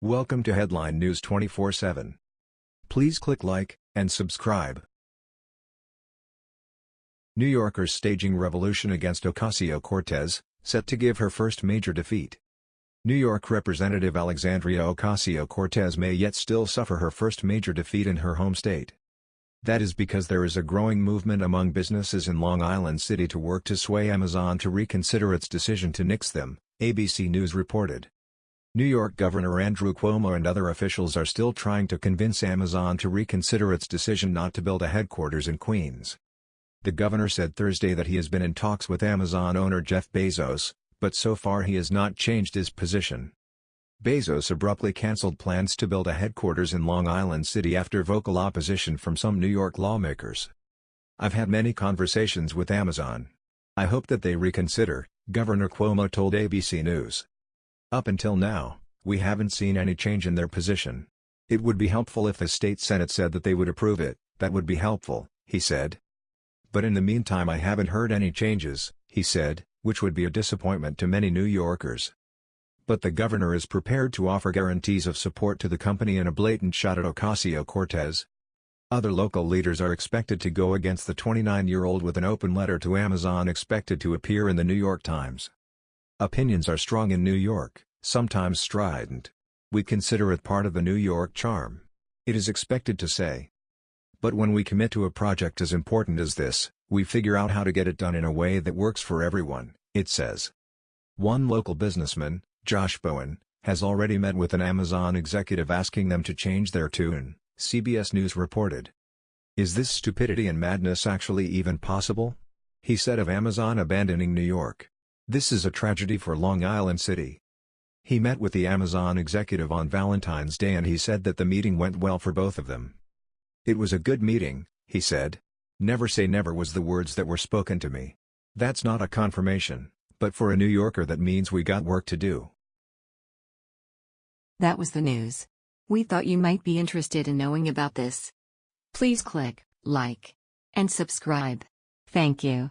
Welcome to Headline News 24/7. Please click like and subscribe. New Yorkers staging revolution against Ocasio-Cortez, set to give her first major defeat. New York Representative Alexandria Ocasio-Cortez may yet still suffer her first major defeat in her home state. That is because there is a growing movement among businesses in Long Island City to work to sway Amazon to reconsider its decision to nix them, ABC News reported. New York Governor Andrew Cuomo and other officials are still trying to convince Amazon to reconsider its decision not to build a headquarters in Queens. The governor said Thursday that he has been in talks with Amazon owner Jeff Bezos, but so far he has not changed his position. Bezos abruptly canceled plans to build a headquarters in Long Island City after vocal opposition from some New York lawmakers. I've had many conversations with Amazon. I hope that they reconsider, Governor Cuomo told ABC News. Up until now, we haven't seen any change in their position. It would be helpful if the state senate said that they would approve it, that would be helpful, he said. But in the meantime I haven't heard any changes, he said, which would be a disappointment to many New Yorkers. But the governor is prepared to offer guarantees of support to the company in a blatant shot at Ocasio-Cortez. Other local leaders are expected to go against the 29-year-old with an open letter to Amazon expected to appear in the New York Times. Opinions are strong in New York, sometimes strident. We consider it part of the New York charm. It is expected to say. But when we commit to a project as important as this, we figure out how to get it done in a way that works for everyone, it says. One local businessman, Josh Bowen, has already met with an Amazon executive asking them to change their tune, CBS News reported. Is this stupidity and madness actually even possible? He said of Amazon abandoning New York. This is a tragedy for Long Island City. He met with the Amazon executive on Valentine's Day and he said that the meeting went well for both of them. It was a good meeting, he said. Never say never was the words that were spoken to me. That's not a confirmation, but for a New Yorker that means we got work to do. That was the news. We thought you might be interested in knowing about this. Please click like and subscribe. Thank you.